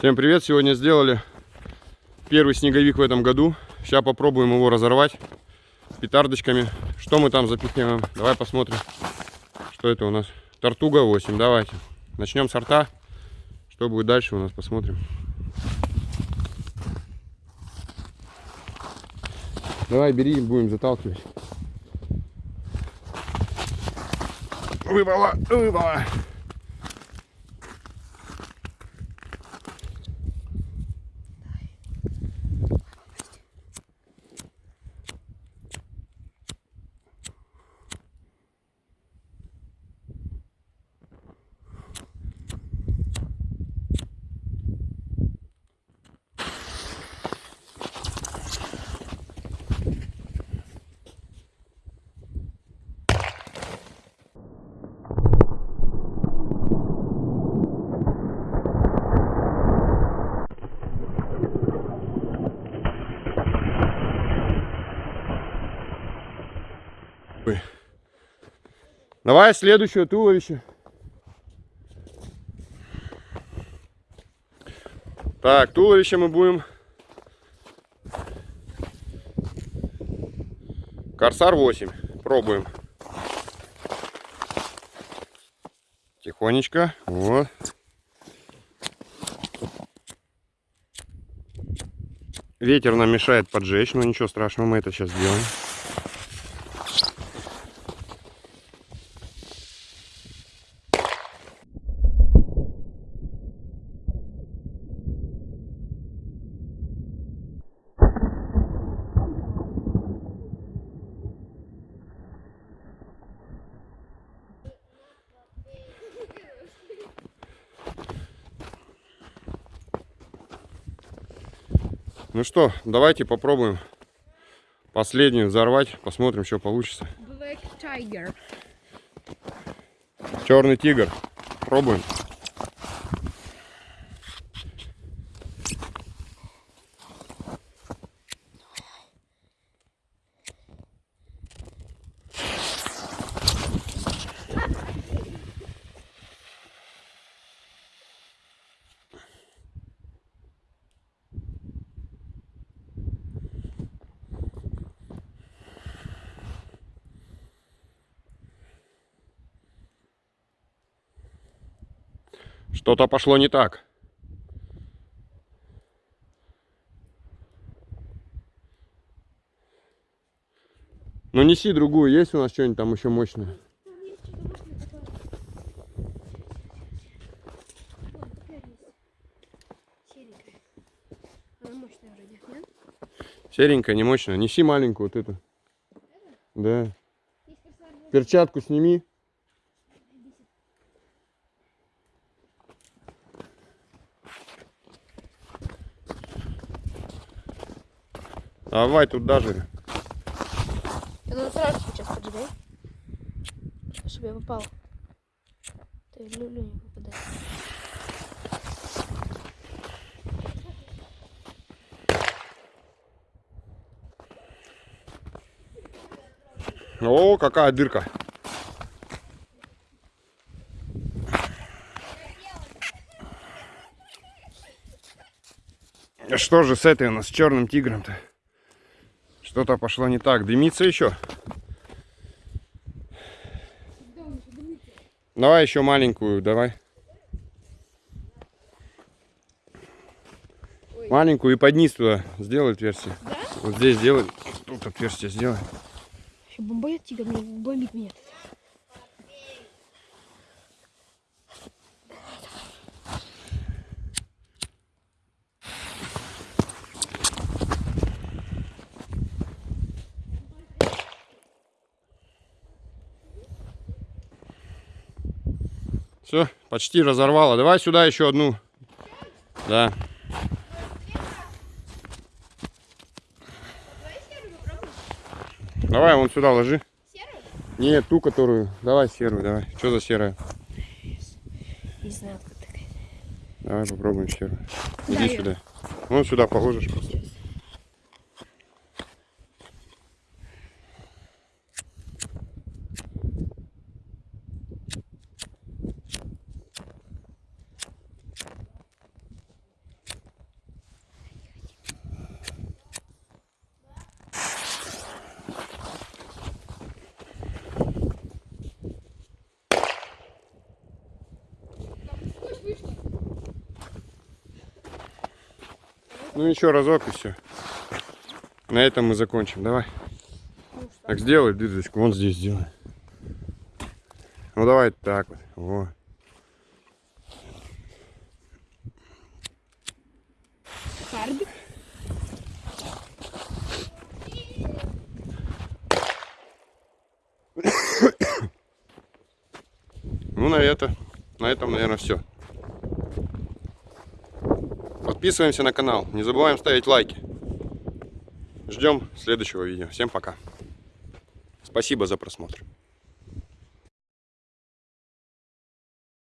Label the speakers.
Speaker 1: Всем привет! Сегодня сделали первый снеговик в этом году. Сейчас попробуем его разорвать петардочками. Что мы там запихнем? Давай посмотрим, что это у нас. Тортуга 8. Давайте. Начнем с рта. Что будет дальше у нас, посмотрим. Давай, бери, будем заталкивать. Выпало, выпало. Давай следующее туловище. Так, туловище мы будем. Корсар 8. Пробуем. Тихонечко. Вот. Ветер нам мешает поджечь, но ничего страшного, мы это сейчас сделаем. Ну что, давайте попробуем последнюю взорвать. Посмотрим, что получится.
Speaker 2: Black Tiger.
Speaker 1: Черный тигр. Пробуем. Что-то пошло не так. Ну неси другую, есть у нас что-нибудь там еще мощное? Серенькая, не мощная. Неси маленькую вот эту. Да. Перчатку сними. Давай тут даже.
Speaker 2: Надо сразу сейчас поджигай. Чтобы я попал. Ты люлю не попадай.
Speaker 1: О, какая дырка. Что же с этой у нас, с черным тигром-то? Что-то пошло не так. Дымится еще? Давай еще маленькую, давай.
Speaker 2: Ой.
Speaker 1: Маленькую и под низ туда сделай отверстие.
Speaker 2: Да?
Speaker 1: Вот здесь сделай. Тут отверстие сделай.
Speaker 2: Еще тигр мне бомбит меня.
Speaker 1: Все, почти разорвало. Давай сюда еще одну. Да. Давай вон сюда ложи.
Speaker 2: Серую?
Speaker 1: Нет, ту, которую. Давай серую, давай. Что за серая?
Speaker 2: Не знаю, кто такая.
Speaker 1: Давай попробуем серую. Иди сюда. Вон сюда положишь просто. Ну еще разок и все. На этом мы закончим. Давай.
Speaker 2: Ну что?
Speaker 1: Так сделай дырочку. Вон здесь сделай. Ну давай так вот. Во. Ну на это. На этом, наверное, все. Подписываемся на канал. Не забываем ставить лайки. Ждем следующего видео. Всем пока. Спасибо за просмотр.